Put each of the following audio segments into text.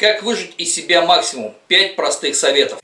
Как выжить из себя максимум? 5 простых советов.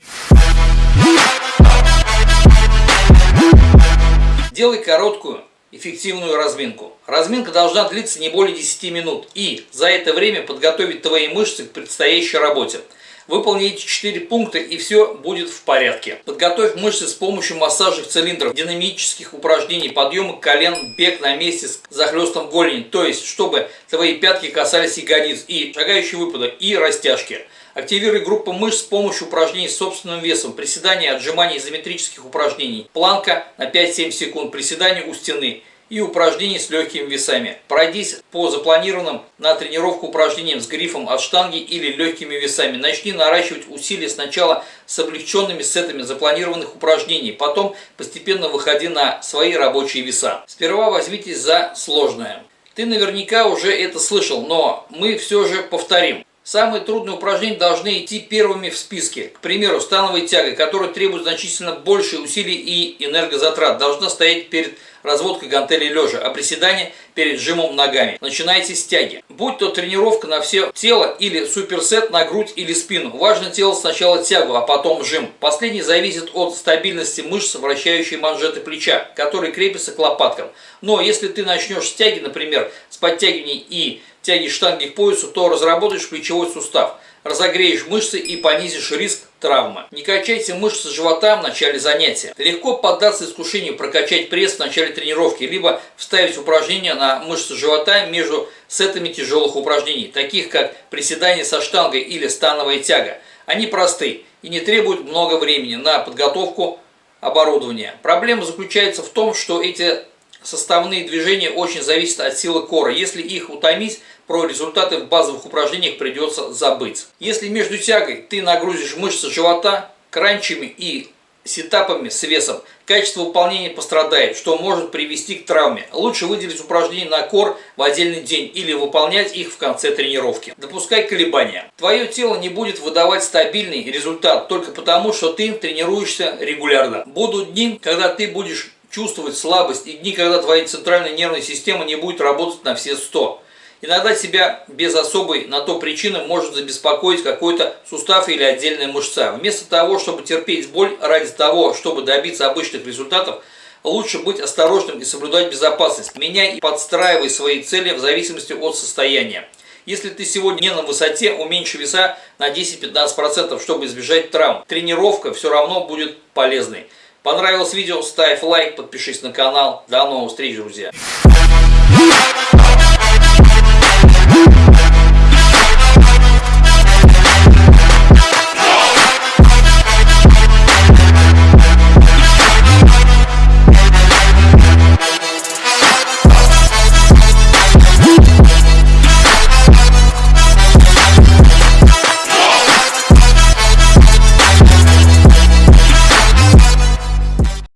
Делай короткую, эффективную разминку. Разминка должна длиться не более 10 минут и за это время подготовить твои мышцы к предстоящей работе. Выполни эти 4 пункта и все будет в порядке. Подготовь мышцы с помощью массажных цилиндров, динамических упражнений, подъема колен, бег на месте с захлестом голени. То есть, чтобы твои пятки касались ягодиц и шагающие выпады, и растяжки. Активируй группу мышц с помощью упражнений с собственным весом, приседания, отжиманий, изометрических упражнений, планка на 5-7 секунд, приседания у стены и упражнений с легкими весами. Пройдись по запланированным на тренировку упражнениям с грифом от штанги или легкими весами. Начни наращивать усилия сначала с облегченными сетами запланированных упражнений, потом постепенно выходи на свои рабочие веса. Сперва возьмитесь за сложное. Ты наверняка уже это слышал, но мы все же повторим. Самые трудные упражнения должны идти первыми в списке. К примеру, становая тяга, которая требует значительно больше усилий и энергозатрат, должна стоять перед разводкой гантелей лежа, а приседание перед жимом ногами. Начинайте с тяги. Будь то тренировка на все тело или суперсет на грудь или спину. Важно делать сначала тягу, а потом жим. Последний зависит от стабильности мышц, вращающей манжеты плеча, которые крепятся к лопаткам. Но если ты начнешь с тяги, например, с подтягиваний и тяги штанги к поясу, то разработаешь плечевой сустав, разогреешь мышцы и понизишь риск травмы. Не качайте мышцы живота в начале занятия. Легко поддаться искушению прокачать пресс в начале тренировки, либо вставить упражнения на мышцы живота между сетами тяжелых упражнений, таких как приседание со штангой или становая тяга. Они просты и не требуют много времени на подготовку оборудования. Проблема заключается в том, что эти составные движения очень зависят от силы кора. Если их утомить, про результаты в базовых упражнениях придется забыть. Если между тягой ты нагрузишь мышцы живота, кранчами и сетапами с весом, качество выполнения пострадает, что может привести к травме. Лучше выделить упражнения на кор в отдельный день или выполнять их в конце тренировки. Допускай колебания. Твое тело не будет выдавать стабильный результат только потому, что ты тренируешься регулярно. Будут дни, когда ты будешь чувствовать слабость и дни, когда твоя центральная нервная система не будет работать на все 100. Иногда себя без особой на то причины может забеспокоить какой-то сустав или отдельная мышца. Вместо того, чтобы терпеть боль ради того, чтобы добиться обычных результатов, лучше быть осторожным и соблюдать безопасность. Меняй и подстраивай свои цели в зависимости от состояния. Если ты сегодня не на высоте, уменьши веса на 10-15%, чтобы избежать травм. Тренировка все равно будет полезной. Понравилось видео? Ставь лайк, подпишись на канал. До новых встреч, друзья!